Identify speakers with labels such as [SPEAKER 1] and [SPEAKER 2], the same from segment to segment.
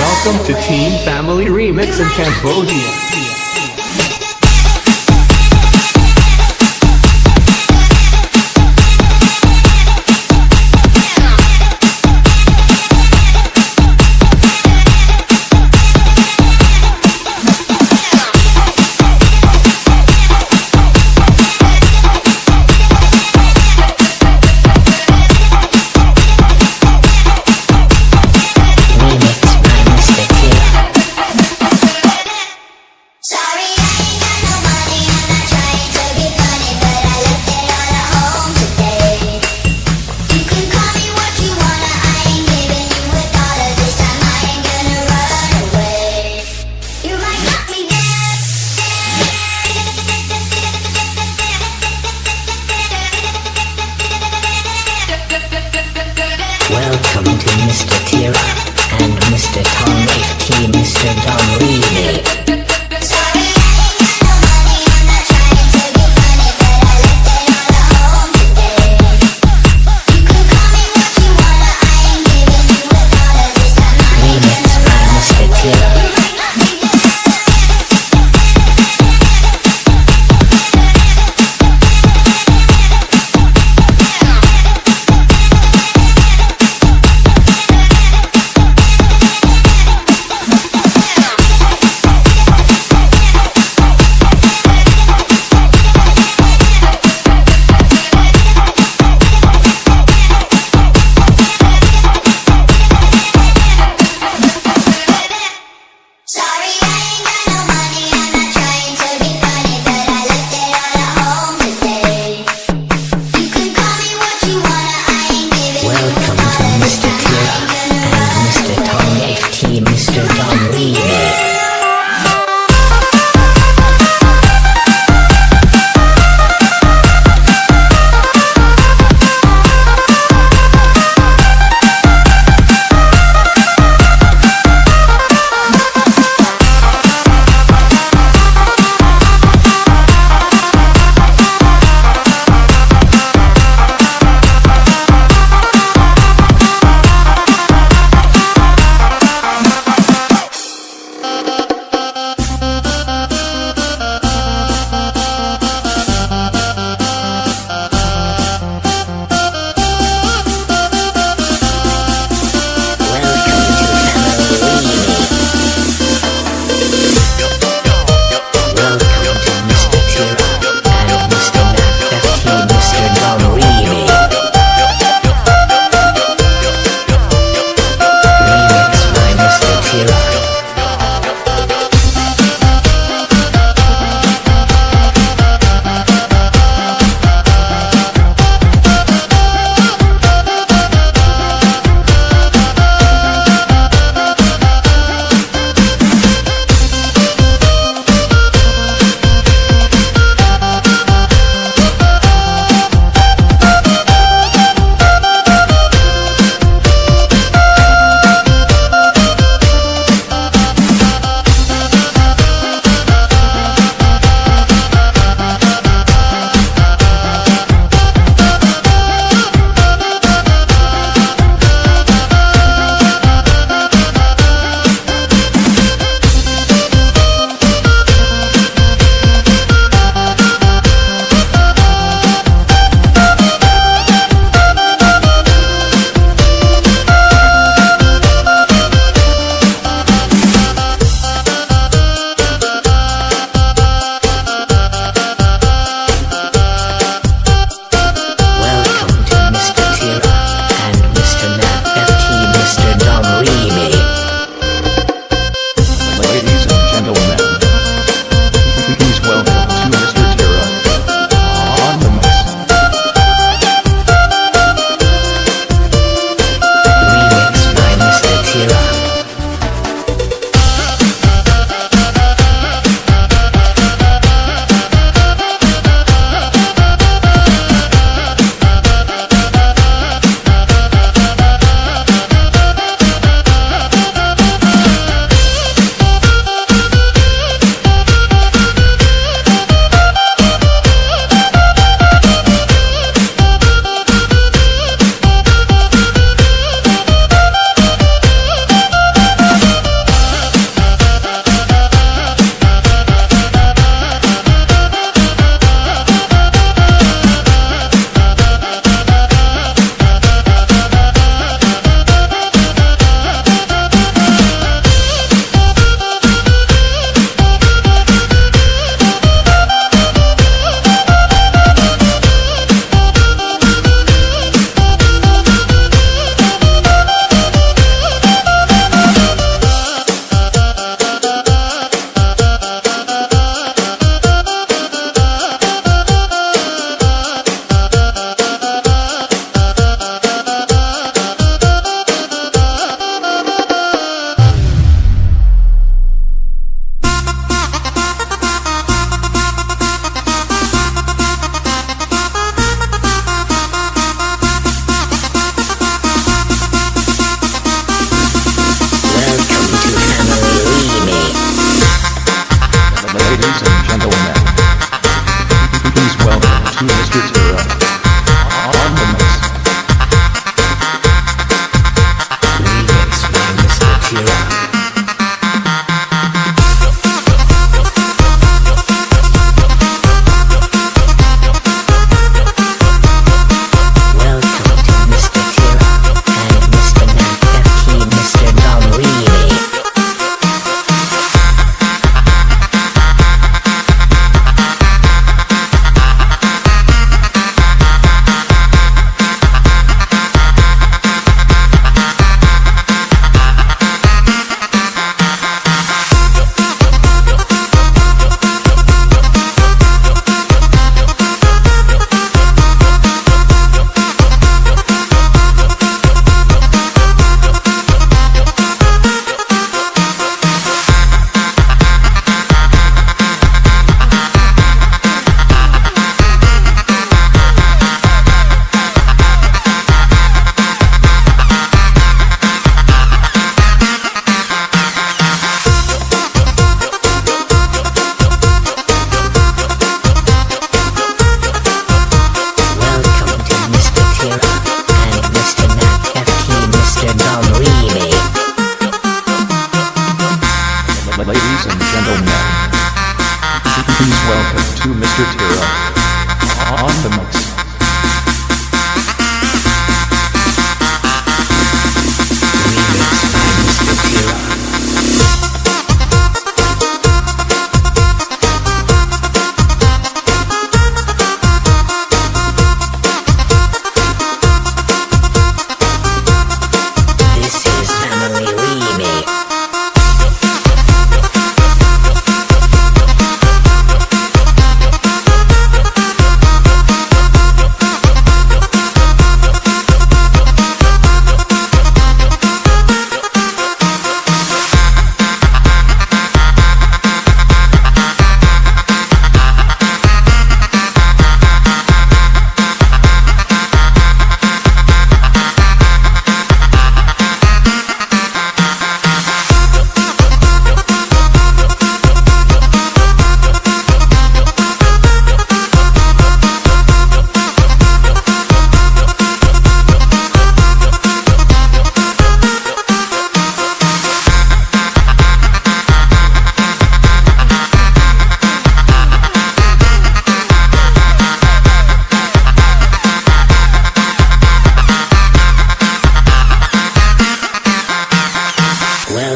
[SPEAKER 1] Welcome to Team Family Remix in Cambodia.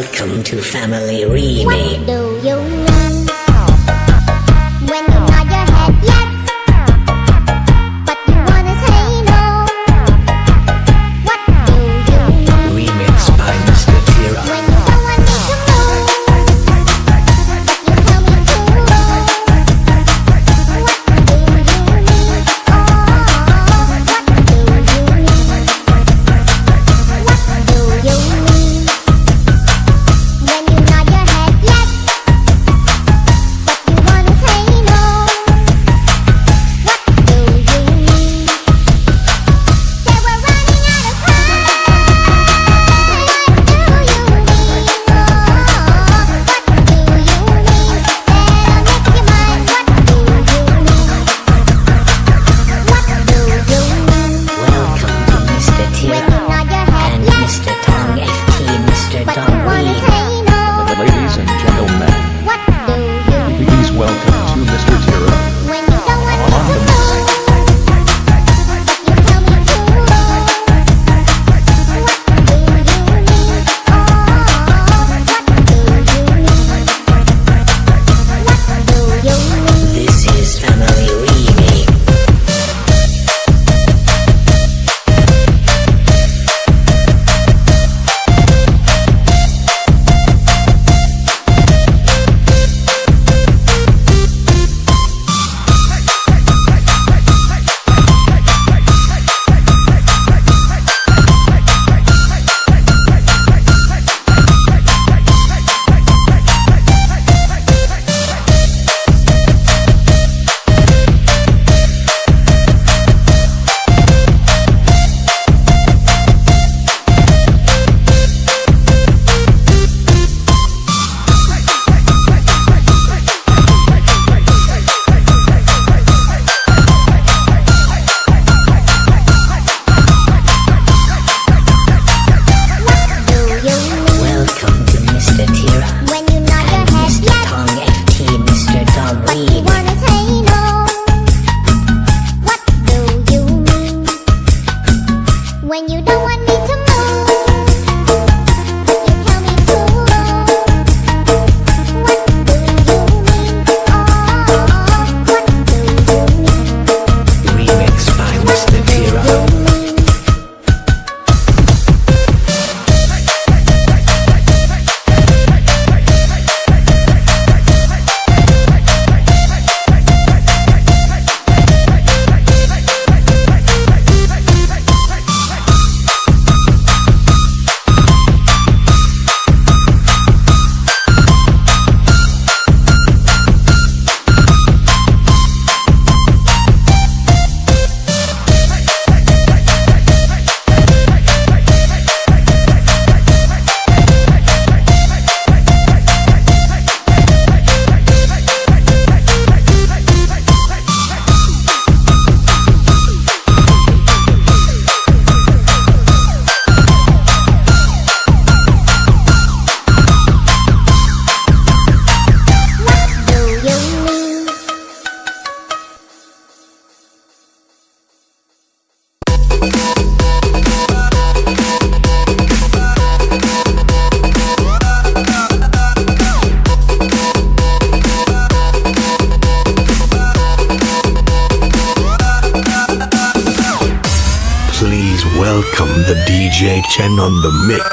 [SPEAKER 2] Welcome to Family Remake.
[SPEAKER 3] Do you
[SPEAKER 4] on the mix.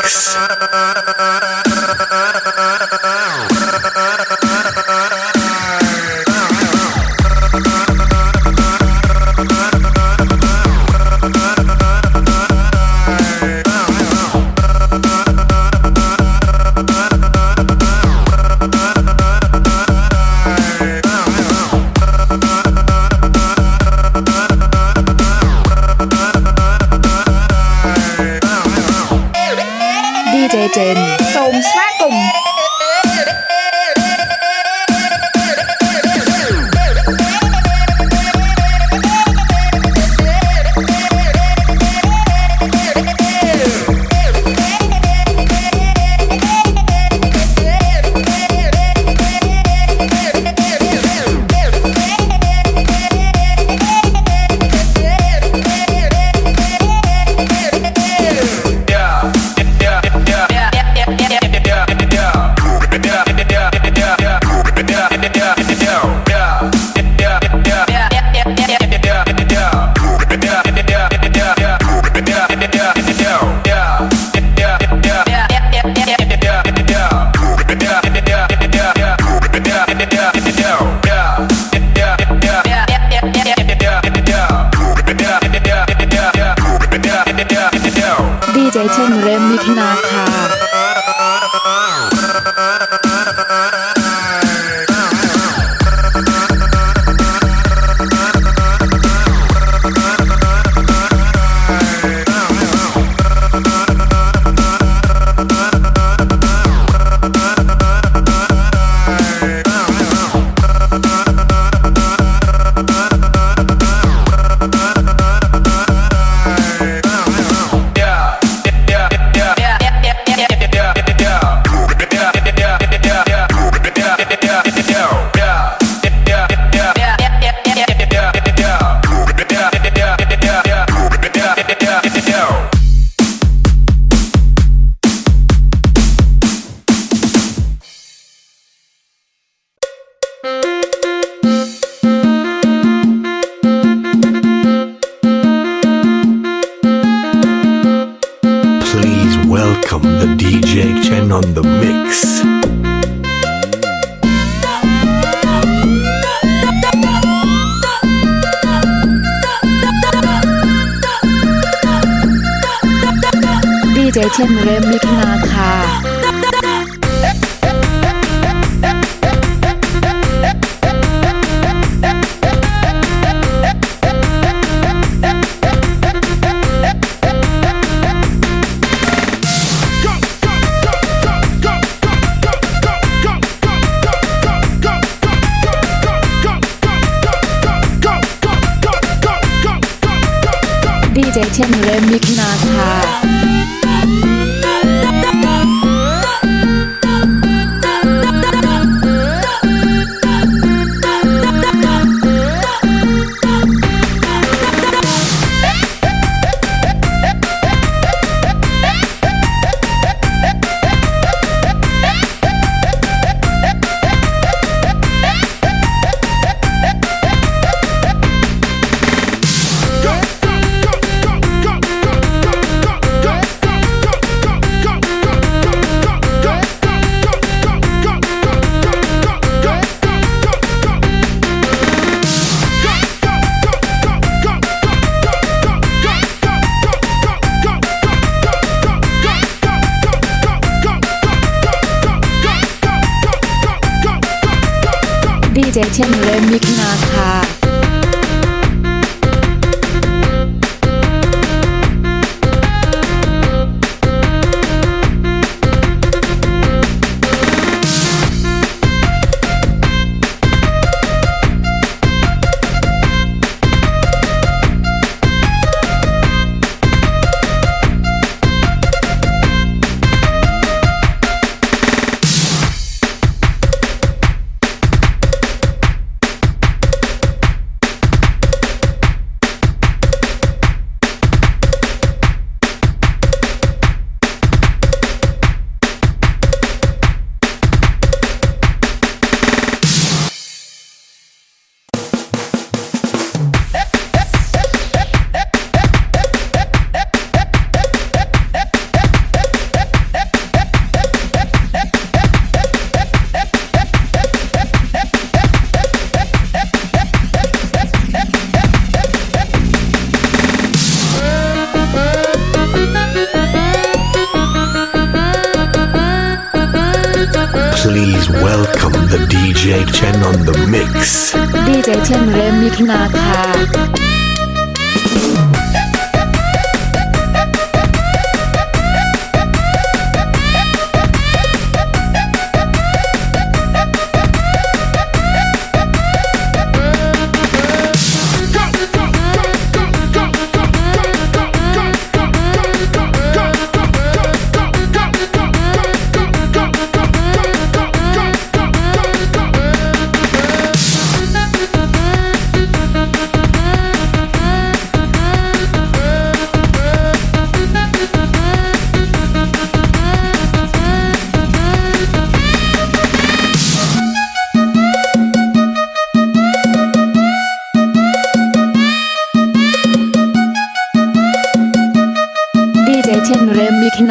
[SPEAKER 5] DJ
[SPEAKER 6] เชนเรมมิทนาค่ะดีเจเชนเรมมิทนา
[SPEAKER 5] DJ
[SPEAKER 2] Chen on the mix.
[SPEAKER 7] DJ Chen Remix Nata.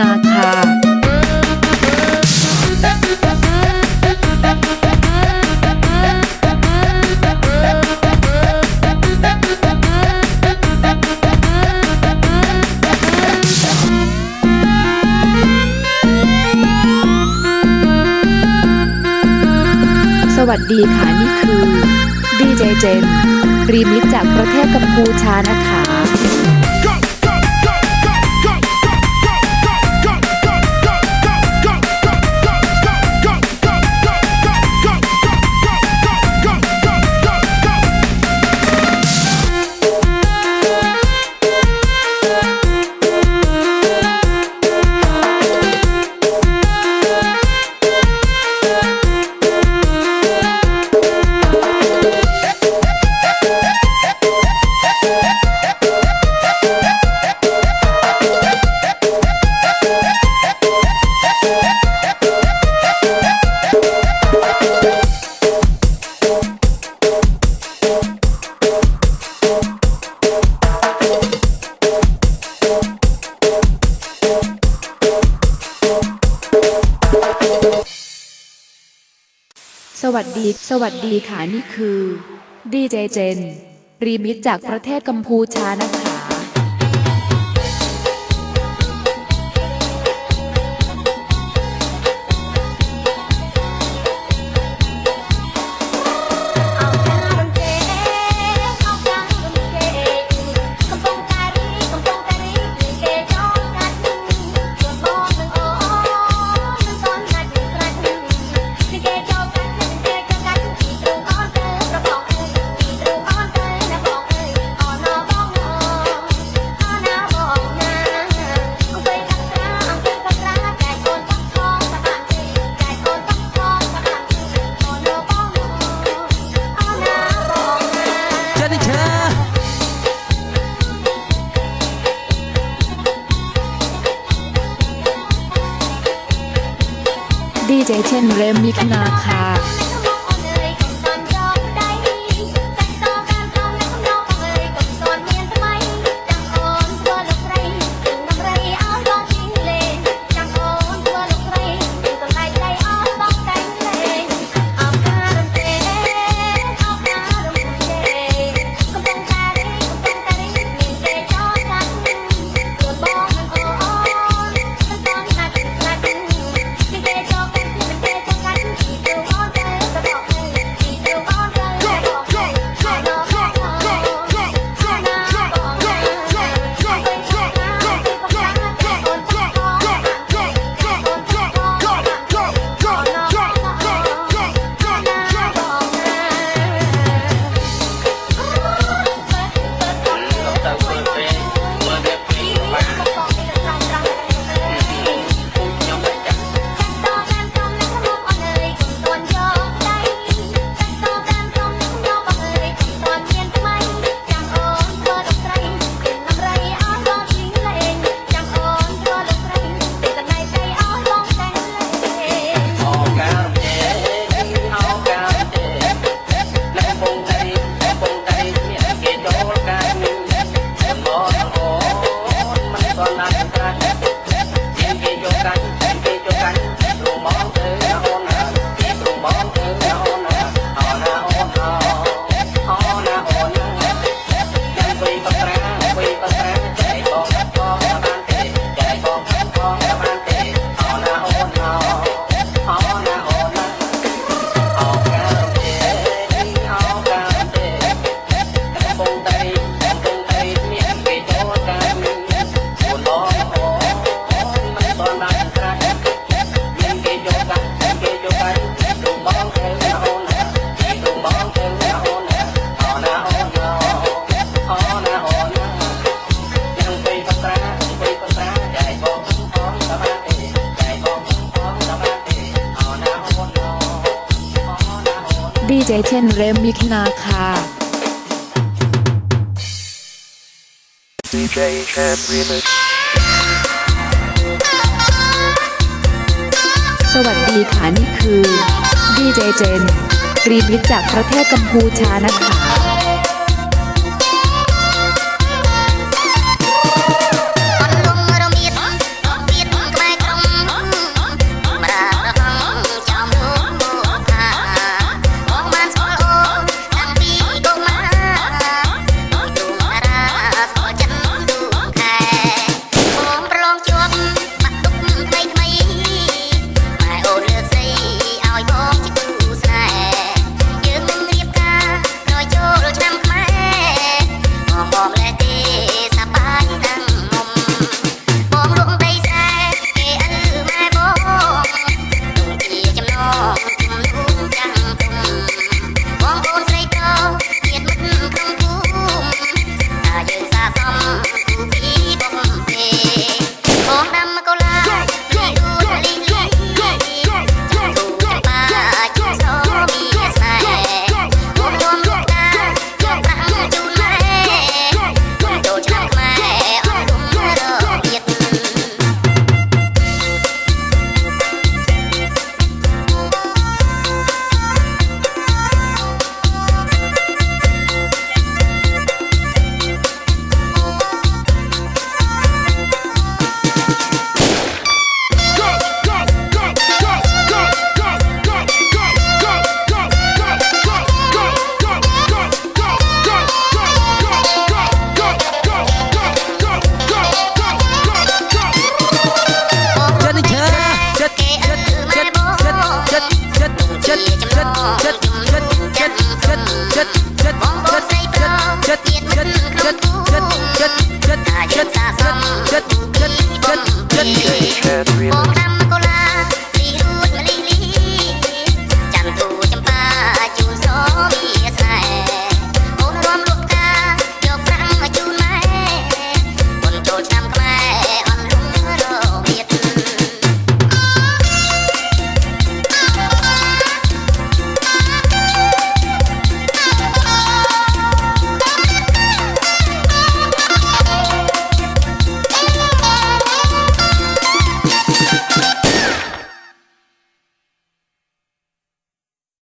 [SPEAKER 7] นาคาวัสดีค่ะ นี่คือดีเจเจนรีมิตจากประเทศกัมพูชานะคะ สวัสดีค่ะนี่คือดีเจเจน รีมิตจากประเทศกัมพูชานะคะ ค่
[SPEAKER 4] Chad Remix
[SPEAKER 8] สวัสดีค่ะนี่คือดีเจเจนรีนวิจากประเทศกัมพูชานะคะ